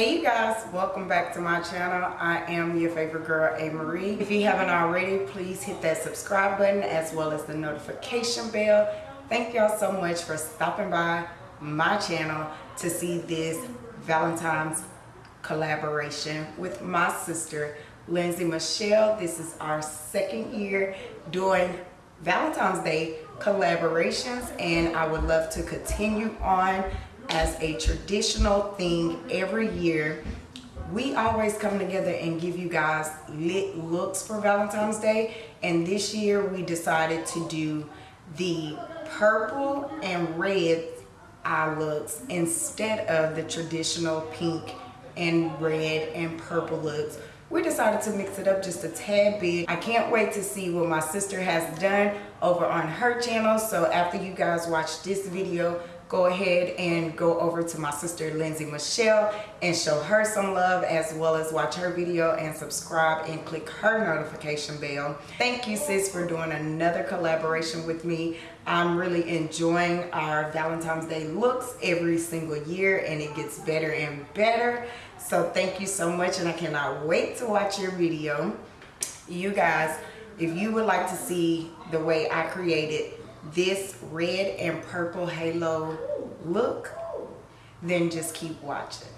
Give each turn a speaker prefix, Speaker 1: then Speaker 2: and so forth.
Speaker 1: Hey you guys, welcome back to my channel. I am your favorite girl, A. Marie. If you haven't already, please hit that subscribe button as well as the notification bell. Thank y'all so much for stopping by my channel to see this Valentine's collaboration with my sister, Lindsay Michelle. This is our second year doing Valentine's Day collaborations and I would love to continue on as a traditional thing every year we always come together and give you guys lit looks for Valentine's Day and this year we decided to do the purple and red eye looks instead of the traditional pink and red and purple looks we decided to mix it up just a tad bit. I can't wait to see what my sister has done over on her channel. So after you guys watch this video, go ahead and go over to my sister Lindsay Michelle and show her some love as well as watch her video and subscribe and click her notification bell. Thank you sis for doing another collaboration with me. I'm really enjoying our Valentine's Day looks every single year and it gets better and better. So thank you so much and I cannot wait to watch your video. You guys, if you would like to see the way I created this red and purple halo look, then just keep watching.